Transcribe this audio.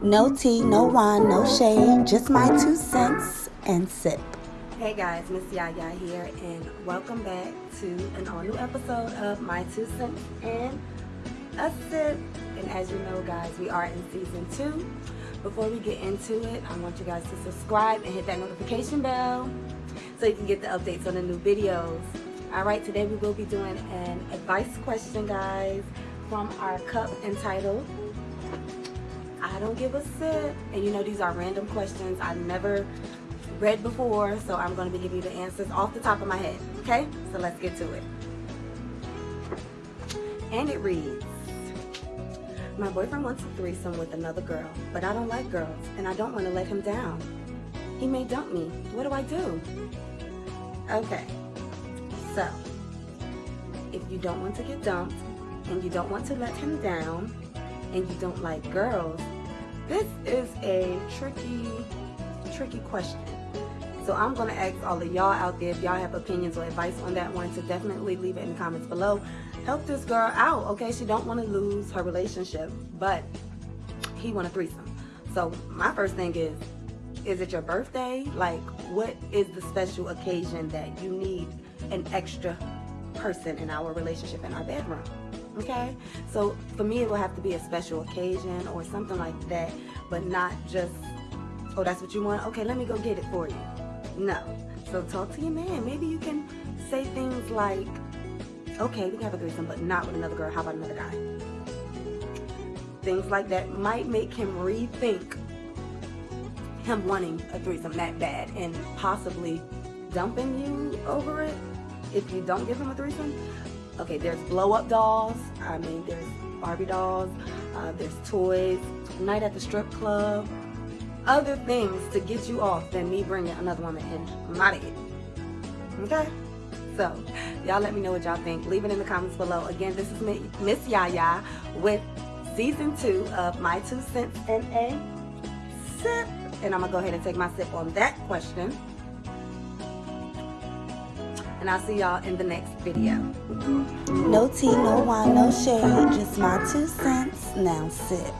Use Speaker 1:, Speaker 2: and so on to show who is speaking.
Speaker 1: No tea, no wine, no shade, just my two cents and sip.
Speaker 2: Hey guys, Miss Yaya here, and welcome back to an all new episode of My Two Cents and a Sip. And as you know, guys, we are in season two. Before we get into it, I want you guys to subscribe and hit that notification bell so you can get the updates on the new videos. All right, today we will be doing an advice question, guys, from our cup entitled I don't give a sip. And you know, these are random questions I've never read before, so I'm going to be giving you the answers off the top of my head. Okay? So let's get to it. And it reads, My boyfriend wants a threesome with another girl, but I don't like girls, and I don't want to let him down. He may dump me. What do I do? Okay. So, if you don't want to get dumped, and you don't want to let him down, and you don't like girls, this is a tricky, tricky question. So I'm going to ask all of y'all out there if y'all have opinions or advice on that one to definitely leave it in the comments below. Help this girl out, okay? She don't want to lose her relationship, but he want a threesome. So my first thing is, is it your birthday? Like, what is the special occasion that you need an extra person in our relationship in our bedroom? Okay? So for me it will have to be a special occasion or something like that but not just oh that's what you want? Okay let me go get it for you. No. So talk to your man. Maybe you can say things like okay we can have a threesome but not with another girl. How about another guy? Things like that might make him rethink him wanting a threesome that bad and possibly dumping you over it if you don't give him a threesome okay, there's blow up dolls. I mean, there's Barbie dolls. Uh, there's toys. Night at the strip club. Other things to get you off than me bringing another woman in I'm out my bed. Okay? So, y'all let me know what y'all think. Leave it in the comments below. Again, this is Miss Yaya with season two of My Two Cents and a Sip. And I'm going to go ahead and take my sip on that question and I'll see y'all in the next video.
Speaker 1: No tea, no wine, no shade, just my two cents. Now sip.